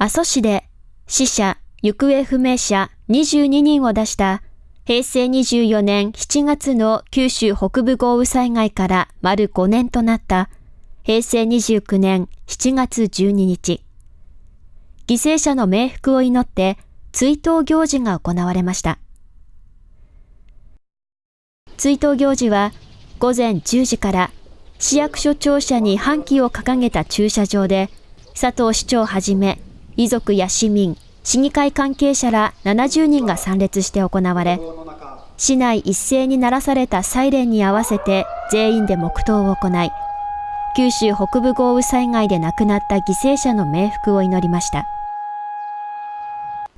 阿蘇市で死者、行方不明者22人を出した平成24年7月の九州北部豪雨災害から丸5年となった平成29年7月12日。犠牲者の冥福を祈って追悼行事が行われました。追悼行事は午前10時から市役所庁舎に半旗を掲げた駐車場で佐藤市長はじめ遺族や市民、市議会関係者ら70人が参列して行われ、市内一斉に鳴らされたサイレンに合わせて全員で黙祷を行い、九州北部豪雨災害で亡くなった犠牲者の冥福を祈りました。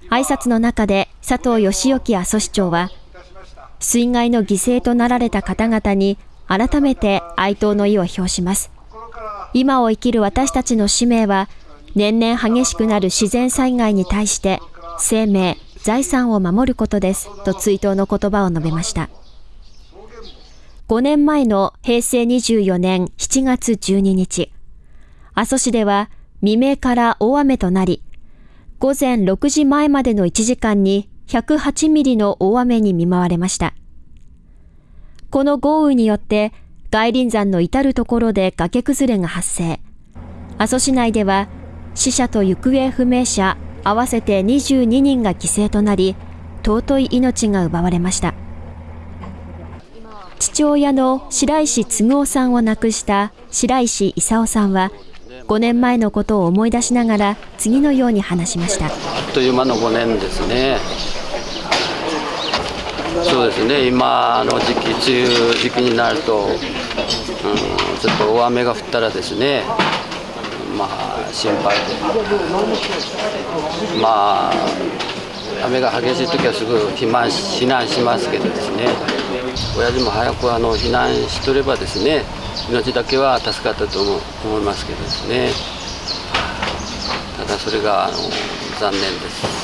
挨拶の中で佐藤義之阿蘇市長は、水害の犠牲となられた方々に改めて哀悼の意を表します。今を生きる私たちの使命は、年々激しくなる自然災害に対して生命、財産を守ることですと追悼の言葉を述べました。5年前の平成24年7月12日、阿蘇市では未明から大雨となり、午前6時前までの1時間に108ミリの大雨に見舞われました。この豪雨によって外輪山の至るところで崖崩れが発生。阿蘇市内では死者と行方不明者合わせて22人が犠牲となり、尊い命が奪われました。父親の白石嗣夫さんを亡くした白石勲さんは、5年前のことを思い出しながら次のように話しました。あっという間の5年ですね。そうですね。今の時期梅雨時期になると、うん、ちょっと大雨が降ったらですねまあ心配で。まあ雨が激しい時はすぐ避難避難しますけどですね。親父も早くあの避難しとればですね命だけは助かったと思いますけどですね。ただそれがあの残念です。